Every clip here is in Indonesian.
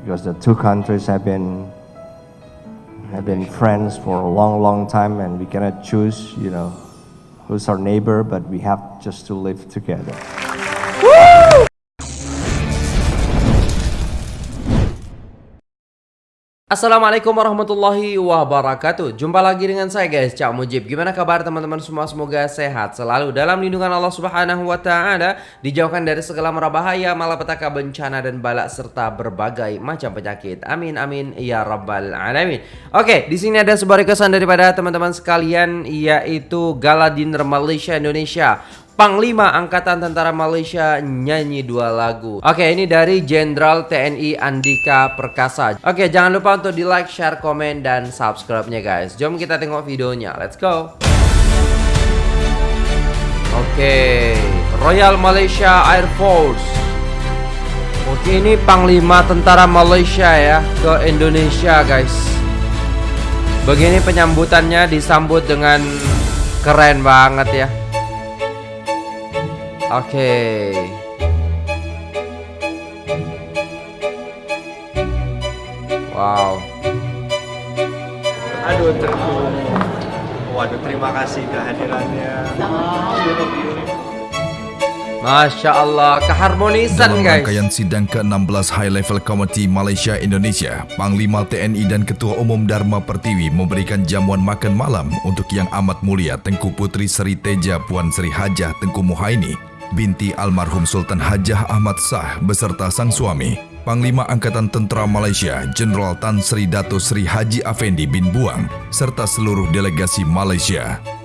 because the two countries have been have been friends for a long, long time, and we cannot choose, you know, who's our neighbor, but we have just to live together. Assalamualaikum warahmatullahi wabarakatuh. Jumpa lagi dengan saya guys Cak Mujib. Gimana kabar teman-teman semua? Semoga sehat selalu Dalam lindungan Allah subhanahu wa ta'ala Dijauhkan dari segala mara bahaya Malapetaka bencana dan balak Serta berbagai macam penyakit. Amin amin ya rabbal alamin. Oke di sini ada sebuah requestan daripada teman-teman sekalian Yaitu Galadiner Malaysia Indonesia Panglima Angkatan Tentara Malaysia nyanyi dua lagu. Oke ini dari Jenderal TNI Andika Perkasa. Oke jangan lupa untuk di like, share, komen, dan subscribe-nya guys. Jom kita tengok videonya, let's go. Oke Royal Malaysia Air Force. Oke ini Panglima Tentara Malaysia ya ke Indonesia guys. Begini penyambutannya disambut dengan keren banget ya Oke. Okay. Wow. Aduh, terima. Waduh, terima kasih kehadirannya. Masya Allah, keharmonisan Dalam guys. rangkaian sidang ke-16 High Level Committee Malaysia Indonesia, Panglima TNI dan Ketua Umum Dharma Pertiwi memberikan jamuan makan malam untuk Yang Amat Mulia Tengku Putri Seri Teja Puan Seri Hajah Tengku Muhaini, binti almarhum Sultan Hajah Ahmad Sah beserta sang suami, Panglima Angkatan Tentera Malaysia Jenderal Tan Sri Dato Sri Haji Afendi bin Buang, serta seluruh delegasi Malaysia.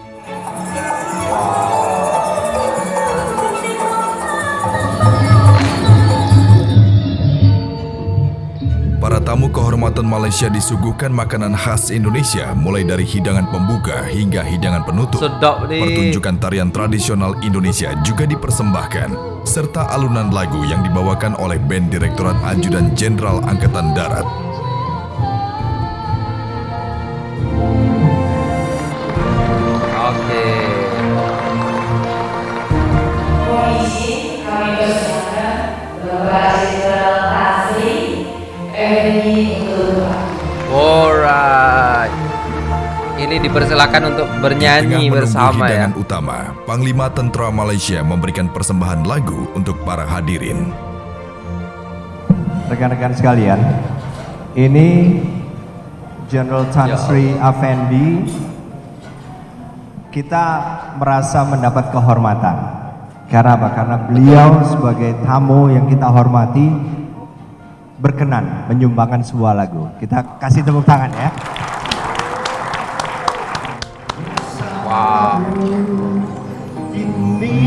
Tamu kehormatan Malaysia disuguhkan makanan khas Indonesia mulai dari hidangan pembuka hingga hidangan penutup. Sedap nih. Pertunjukan tarian tradisional Indonesia juga dipersembahkan serta alunan lagu yang dibawakan oleh band Direktorat Ajudan Jenderal Angkatan Darat. Oke. Polisi kami Ini dipersilakan untuk bernyanyi Tengah bersama ya. hidangan utama, Panglima Tentera Malaysia memberikan persembahan lagu untuk para hadirin. Rekan-rekan sekalian, ini General Tan Ya Sri Afendi kita merasa mendapat kehormatan. Karena apa? Karena beliau sebagai tamu yang kita hormati berkenan menyumbangkan sebuah lagu. Kita kasih tepuk tangan ya. Ini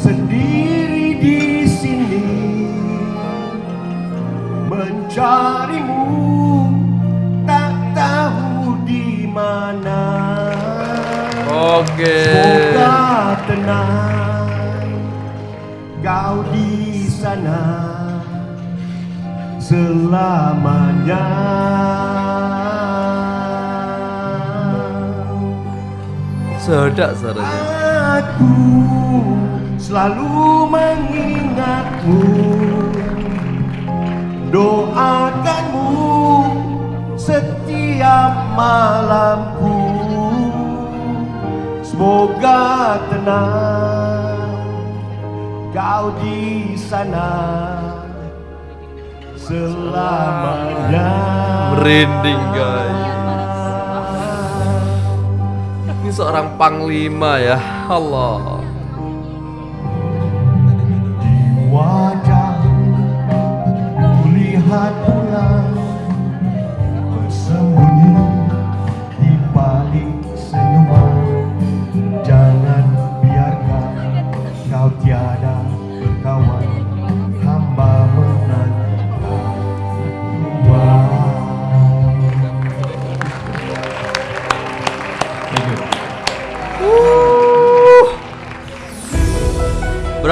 sendiri di sini mencarimu tak tahu di mana Oke. Semoga tenang kau di sana selamanya. Sedap suaranya. Aku selalu mengingatmu Doakanmu setiap malamku Semoga tenang kau di sana selamanya Merinding guys. Seorang panglima ya. Allah.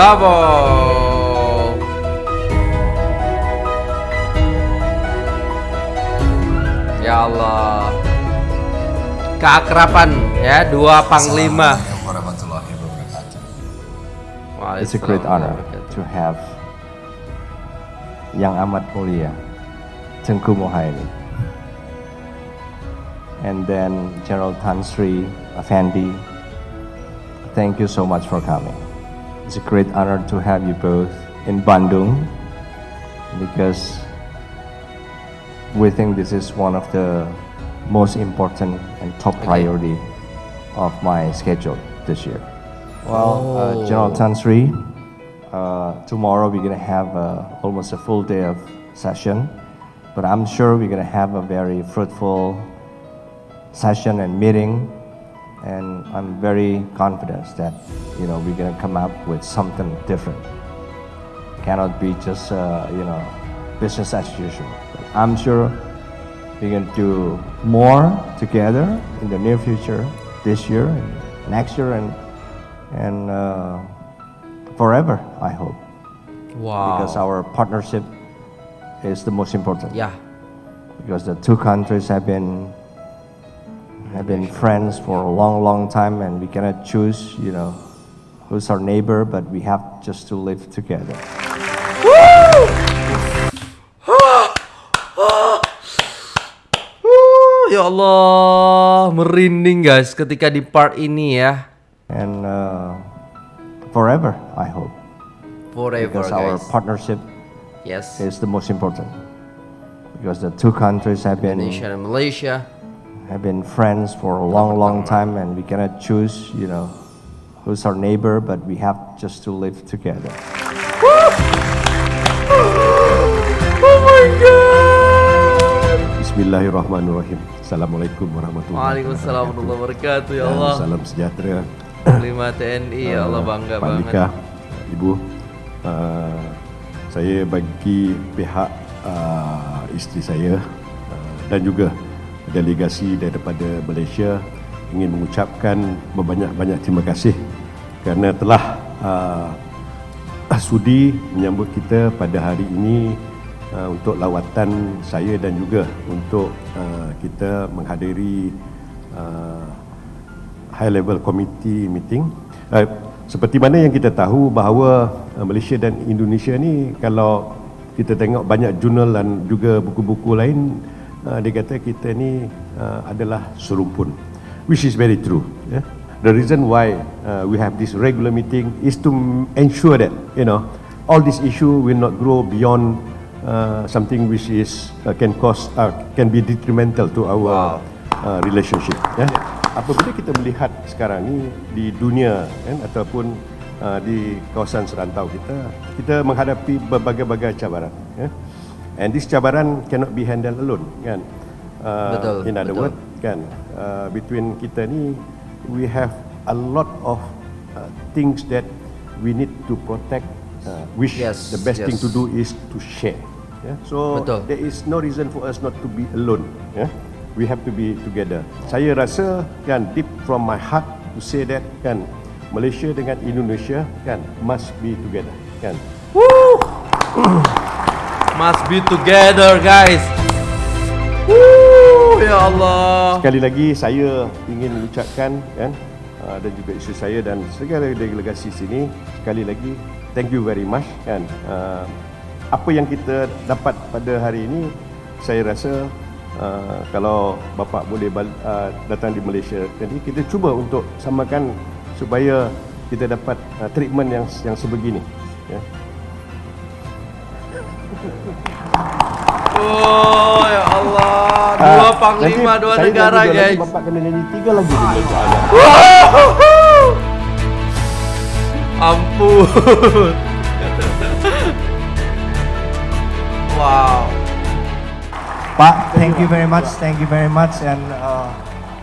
Bravo. Ya Allah. Keakraban ya dua panglima. It's a great honor to have yang amat mulia, Tengku Mohaili. And then General Tan Sri Effendi, thank you so much for coming. It's a great honor to have you both in Bandung because we think this is one of the most important and top priority of my schedule this year. Well, uh, General Tan Sri, uh, tomorrow we're gonna have uh, almost a full day of session, but I'm sure we're gonna have a very fruitful session and meeting, and I'm very confident that you know we're gonna come up with something different. Cannot be just uh, you know business as usual. But I'm sure we're gonna do more together in the near future, this year and next year, and and uh, forever. I hope Wow. because our partnership is the most important Yeah. because the two countries have been have been friends for a long long time and we cannot choose you know who's our neighbor but we have just to live together ya Allah, merinding guys ketika di part ini ya. and uh, forever i hope Forever because our guys. partnership Yes. is the most important because the two countries have been Indonesia and Malaysia. Have been friends for a long long time and we cannot choose you know who's our neighbor but we have just to live together oh my God! Bismillahirrahmanirrahim. Assalamualaikum warahmatullahi Waalaikumsalam warahmatullahi wabarakatuh ya Dan Salam sejahtera. Panglima TNI ya Allah bangga Pak banget. Mika, Ibu. Uh, saya bagi pihak uh, isteri saya uh, dan juga delegasi daripada Malaysia ingin mengucapkan berbanyak-banyak terima kasih kerana telah uh, sudi menyambut kita pada hari ini uh, untuk lawatan saya dan juga untuk uh, kita menghadiri uh, high level committee meeting. Uh, seperti mana yang kita tahu bahawa uh, Malaysia dan Indonesia ni kalau kita tengok banyak jurnal dan juga buku-buku lain uh, dia kata kita ni uh, adalah serumpun which is very true yeah? the reason why uh, we have this regular meeting is to ensure that you know all this issue will not grow beyond uh, something which is uh, can cause uh, can be detrimental to our uh, relationship ya. Apabila kita melihat sekarang ni di dunia kan ataupun uh, di kawasan serantau kita kita menghadapi berbagai-bagai cabaran ya and this cabaran cannot be handled alone kan uh, Betul, in other betul. word kan uh, between kita ni we have a lot of uh, things that we need to protect uh, which Yes, the best thing yes. to do is to share yeah? so Betul. there is no reason for us not to be alone yeah? we have to be together saya rasa kan deep from my heart to say that kan Malaysia dengan Indonesia kan must be together kan Must be together guys. Woo, ya Allah. Sekali lagi saya ingin mengucapkan kan uh, dan juga isteri saya dan segala delegasi sini sekali lagi thank you very much kan uh, apa yang kita dapat pada hari ini saya rasa uh, kalau bapa boleh uh, datang di Malaysia jadi kita cuba untuk samakan supaya kita dapat uh, treatment yang yang sebegini ya Oh ya Allah. Dua Ah, panglima nanti dua negara guys. Bapak kena nyanyi tiga di Malaysia. Ampun. wow. Pak, thank you very much, thank you very much, and uh,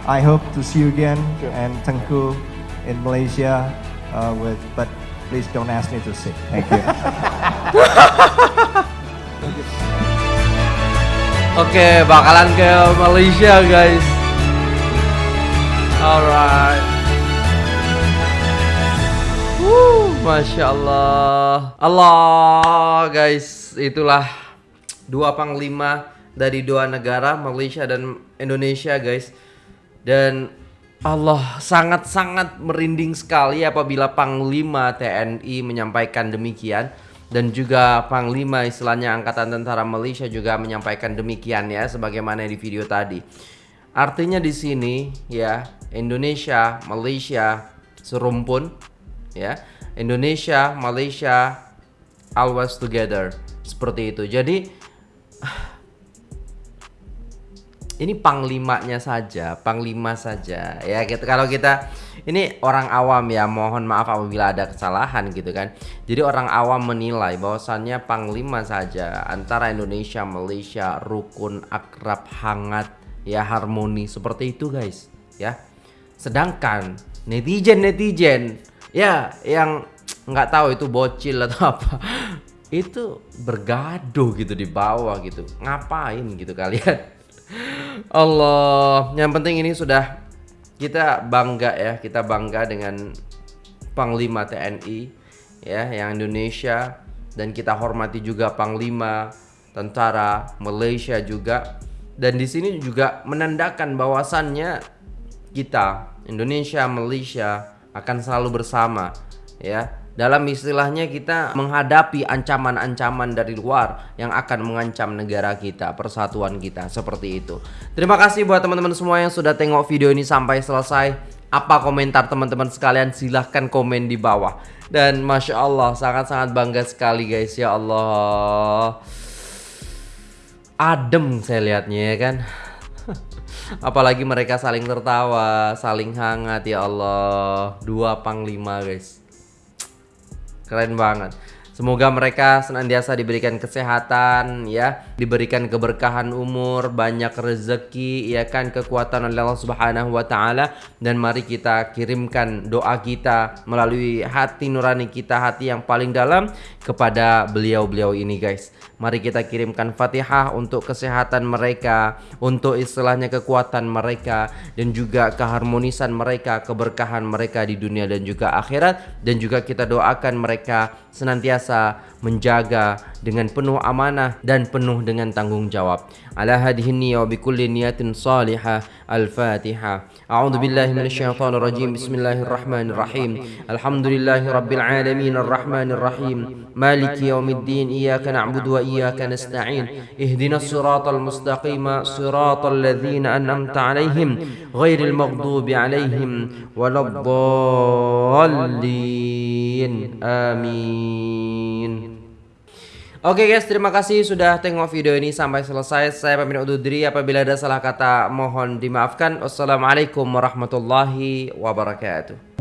I hope to see you again and Tengku in Malaysia uh, with. But please don't ask me to sing. Thank you. Oke, bakalan ke Malaysia guys. Alright. Wuh, Masya Allah. Allah guys, itulah dua panglima dari dua negara Malaysia dan Indonesia guys. Dan Allah sangat-sangat merinding sekali apabila panglima TNI menyampaikan demikian. Dan juga Panglima istilahnya Angkatan Tentara Malaysia juga menyampaikan demikian ya sebagaimana di video tadi. Artinya di sini ya Indonesia, Malaysia serumpun ya. Indonesia, Malaysia always together seperti itu. Jadi ini panglimanya saja, panglima saja ya gitu. Kalau kita ini orang awam ya, mohon maaf apabila ada kesalahan gitu kan. Jadi orang awam menilai bahwasannya panglima saja antara Indonesia Malaysia rukun akrab hangat ya harmoni seperti itu guys ya. Sedangkan netizen netizen ya yang nggak tahu itu bocil atau apa itu bergaduh gitu di bawah gitu ngapain gitu kalian Allah, yang penting ini sudah kita bangga ya, kita bangga dengan Panglima TNI ya yang Indonesia. Dan kita hormati juga Panglima tentara Malaysia juga. Dan di sini juga menandakan bahwasannya kita Indonesia Malaysia akan selalu bersama ya dalam istilahnya kita menghadapi ancaman-ancaman dari luar yang akan mengancam negara kita, persatuan kita seperti itu. Terima kasih buat teman-teman semua yang sudah tengok video ini sampai selesai. Apa komentar teman-teman sekalian? Silahkan komen di bawah. Dan masya Allah sangat-sangat bangga sekali guys ya Allah. Adem saya lihatnya ya kan. Apalagi mereka saling tertawa, saling hangat ya Allah. Dua panglima guys. Keren banget. Semoga mereka senantiasa diberikan kesehatan ya, diberikan keberkahan umur, banyak rezeki ya kan, kekuatan oleh Allah Subhanahu wa taala. Dan mari kita kirimkan doa kita melalui hati nurani kita, hati yang paling dalam kepada beliau-beliau ini guys. Mari kita kirimkan Fatihah untuk kesehatan mereka, untuk istilahnya kekuatan mereka dan juga keharmonisan mereka, keberkahan mereka di dunia dan juga akhirat. Dan juga kita doakan mereka senantiasa menjaga dengan penuh amanah dan penuh dengan tanggung jawab. Ala hadhihi niyya wa bikulli niyatin salihah. Al-Fatihah. A'udzu billahi minasyaitonir rajim. Bismillahirrahmanirrahim. Alhamdulillahi rabbil alamin arrahmanir rahim. Maliki yaumiddin. Iyyaka na'budu wa iyyaka nasta'in. Ihdinas siratal mustaqim. Siratal ladzina an'amta 'alaihim ghairil maghdubi 'alaihim waladdallin. Amin. Oke guys, terima kasih sudah tengok video ini sampai selesai. Saya pamit undur diri. Apabila ada salah kata, mohon dimaafkan. Wassalamualaikum warahmatullahi wabarakatuh.